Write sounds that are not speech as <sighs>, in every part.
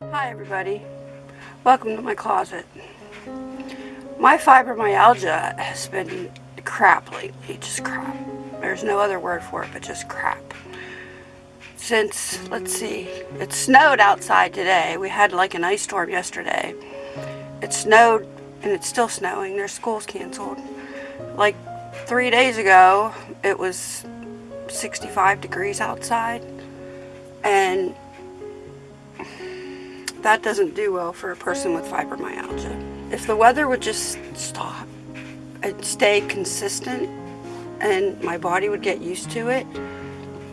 Hi everybody. Welcome to my closet. My fibromyalgia has been crap lately, just crap. There's no other word for it but just crap. Since, let's see, it snowed outside today. We had like an ice storm yesterday. It snowed and it's still snowing. Their school's canceled. Like three days ago, it was 65 degrees outside and that doesn't do well for a person with fibromyalgia. If the weather would just stop and stay consistent and my body would get used to it,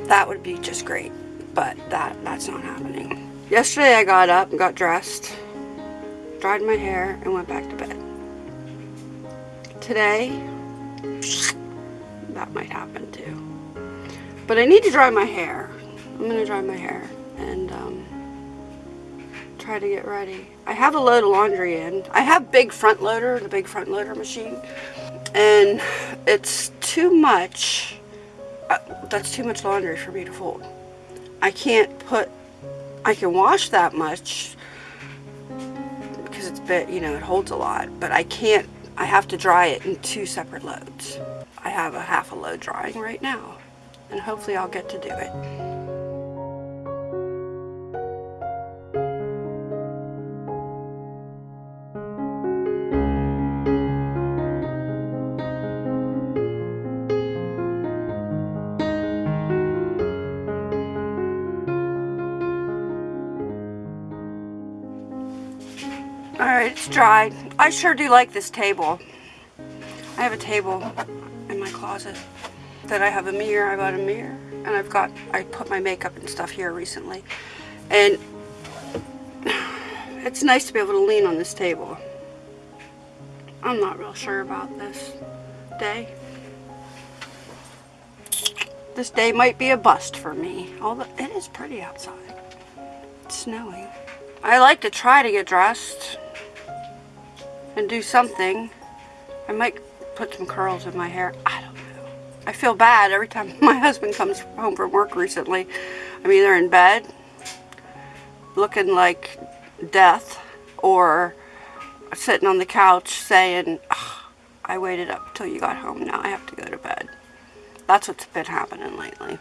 that would be just great. But that that's not happening. Yesterday I got up and got dressed, dried my hair, and went back to bed. Today, that might happen too. But I need to dry my hair. I'm gonna dry my hair and um, try to get ready. I have a load of laundry in. I have big front loader, the big front loader machine, and it's too much. Uh, that's too much laundry for me to fold. I can't put, I can wash that much because it's bit, you know, it holds a lot, but I can't, I have to dry it in two separate loads. I have a half a load drying right now, and hopefully I'll get to do it. It's dried. I sure do like this table. I have a table in my closet that I have a mirror. I bought a mirror and I've got, I put my makeup and stuff here recently. And <sighs> it's nice to be able to lean on this table. I'm not real sure about this day. This day might be a bust for me, although it is pretty outside. It's snowing. I like to try to get dressed and do something. I might put some curls in my hair. I don't know. I feel bad every time <laughs> my husband comes home from work recently. I'm either in bed looking like death or sitting on the couch saying, oh, I waited up till you got home. Now I have to go to bed. That's what's been happening lately.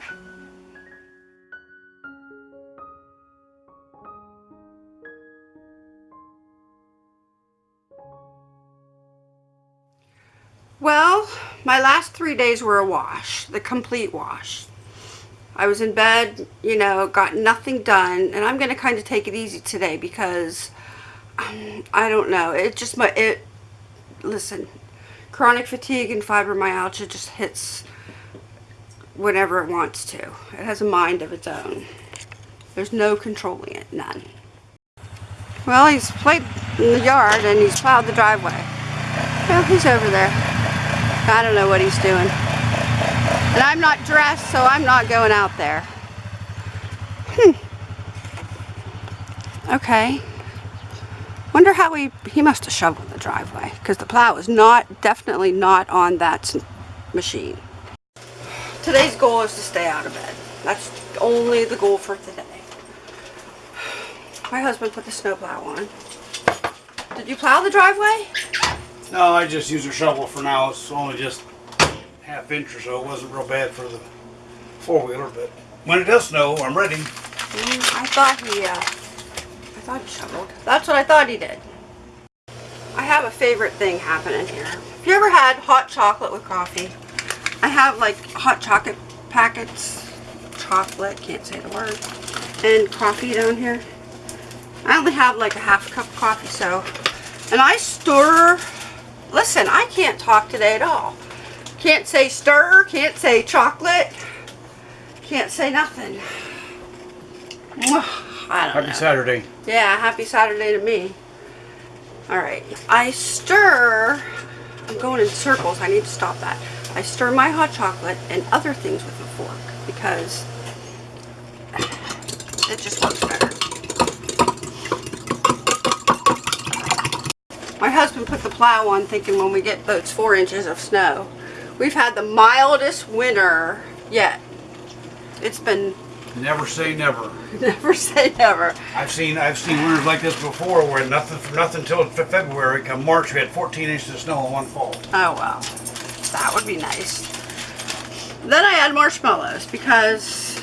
Well, my last three days were a wash, the complete wash. I was in bed, you know, got nothing done, and I'm going to kind of take it easy today because, um, I don't know, it just, my it, listen, chronic fatigue and fibromyalgia just hits whenever it wants to. It has a mind of its own. There's no controlling it, none. Well, he's played in the yard and he's plowed the driveway. Well, he's over there. I don't know what he's doing. And I'm not dressed, so I'm not going out there. Hmm. Okay. Wonder how he, he must have shoveled the driveway, because the plow is not, definitely not on that machine. Today's goal is to stay out of bed. That's only the goal for today. My husband put the snowplow on. Did you plow the driveway? No, I just use a shovel for now. It's only just half inch or so. It wasn't real bad for the four-wheeler, but when it does snow, I'm ready. Mm, I thought he, uh, I thought he shoveled. That's what I thought he did. I have a favorite thing happening here. Have you ever had hot chocolate with coffee? I have like hot chocolate packets, chocolate, can't say the word, and coffee down here. I only have like a half cup of coffee, so, and I stir Listen, I can't talk today at all. Can't say stir, can't say chocolate, can't say nothing. I don't Happy know. Saturday. Yeah, happy Saturday to me. Alright, I stir, I'm going in circles, I need to stop that. I stir my hot chocolate and other things with a fork because it just works better. Husband put the plow on thinking when we get those four inches of snow. We've had the mildest winter yet. It's been Never say never. <laughs> Never say never. I've seen I've seen winters like this before where nothing for nothing until February. Come March, we had 14 inches of snow in one fall. Oh well, that would be nice. Then I add marshmallows because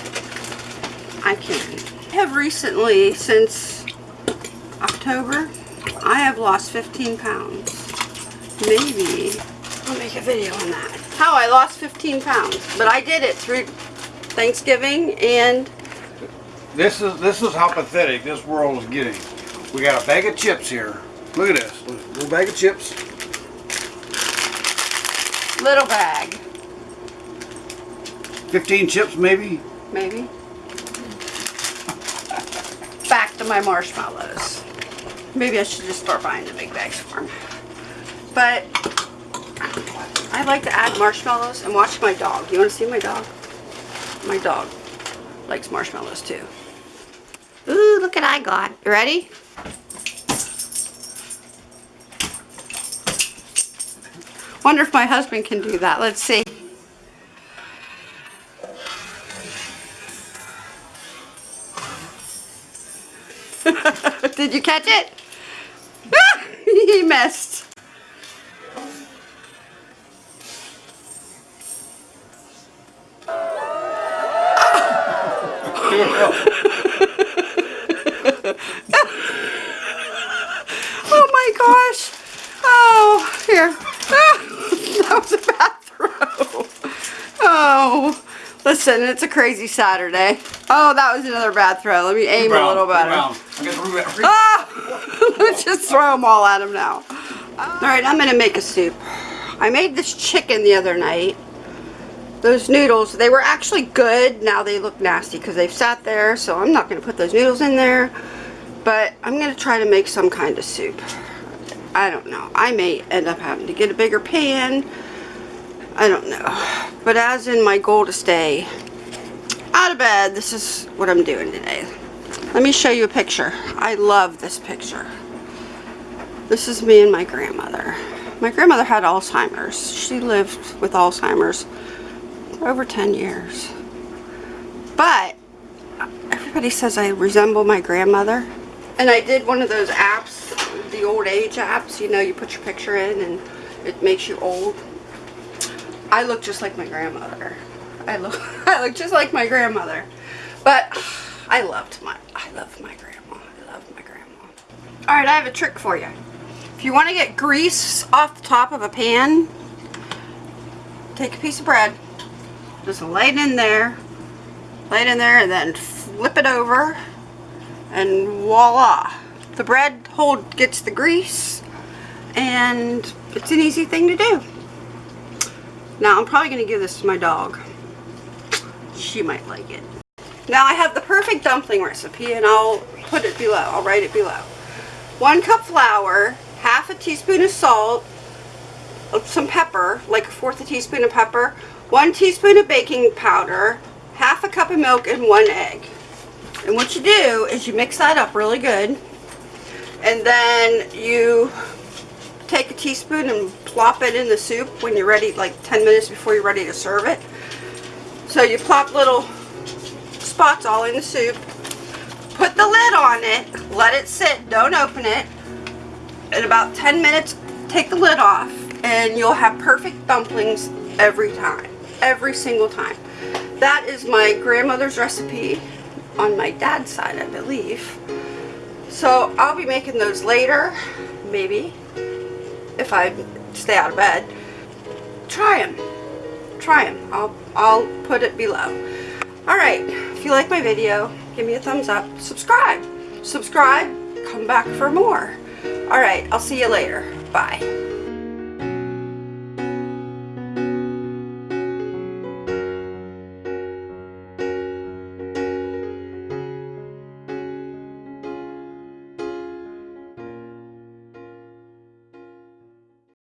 I can. I have recently, since October, I have lost 15 pounds. Maybe I'll make a video on that. How I lost 15 pounds, but I did it through Thanksgiving and This is this is how pathetic this world is getting. We got a bag of chips here. Look at this, little bag of chips. little bag, 15 chips maybe. maybe. Back to my marshmallows. Maybe I should just start buying the big bags for 'em. But I like to add marshmallows and watch my dog. You want to see my dog? My dog likes marshmallows too. Ooh, look what I got. You ready? Wonder if my husband can do that. Let's see. <laughs> Did you catch it? He missed. <laughs> Oh my gosh. Oh, here. Ah, <laughs> that was a bad throw. Oh, listen, it's a crazy Saturday. Oh, that was another bad throw. Let me aim a little better. Rebound. I got the rebound. Re- Ah! <laughs> Let's <laughs> just throw them all at him now. All right, I'm gonna make a soup. I made this chicken the other night. Those noodles, they were actually good. Now they look nasty because they've sat there, so I'm not gonna put those noodles in there. But I'm gonna try to make some kind of soup. I don't know. I may end up having to get a bigger pan. I don't know. But as in my goal to stay out of bed, this is what I'm doing today. Let me show you a picture. I love this picture. This is me and my grandmother. My grandmother had Alzheimer's. She lived with Alzheimer's over 10 years. But everybody says I resemble my grandmother. And I did one of those apps, the old age apps, you know, you put your picture in and it makes you old. I look just like my grandmother. I look <laughs> I look just like my grandmother. But I loved my I love my grandma. I love my grandma. Alright, I have a trick for you. If you want to get grease off the top of a pan, take a piece of bread, just lay it in there, lay it in there and then flip it over and voila. The bread hold gets the grease and it's an easy thing to do. Now I'm probably going to give this to my dog. She might like it. Now I have the perfect dumpling recipe and I'll put it below. I'll write it below. One cup flour, half a teaspoon of salt, uh, some pepper, like a fourth a teaspoon of pepper, one teaspoon of baking powder, half a cup of milk, and one egg. And what you do is you mix that up really good. And then you take a teaspoon and plop it in the soup when you're ready, like 10 minutes before you're ready to serve it. So you plop little spots all in the soup. Put the lid on it, let it sit, don't open it. In about 10 minutes, take the lid off and you'll have perfect dumplings every time. Every single time. That is my grandmother's recipe on my dad's side, I believe. So I'll be making those later, maybe, if I stay out of bed. Try them. Try them. I'll, I'll put it below. Alright, if you like my video, give me a thumbs up. Subscribe. Subscribe. Come back for more. Alright, I'll see you later. Bye.